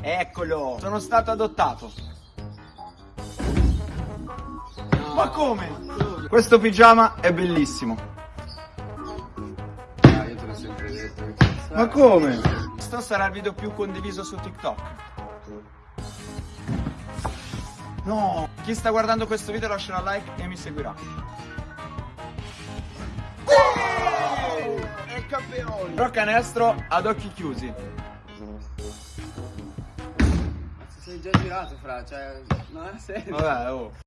Eccolo, sono stato adottato. Ma come? Questo pigiama è bellissimo. Ah, io te l'ho sempre detto. Ma come? Questo sarà il video più condiviso su TikTok. No, chi sta guardando questo video lascerà like e mi seguirà. E campioni! Però canestro ad occhi chiusi. Già girato, fra, cioè, non ha senso. Vabbè, oh.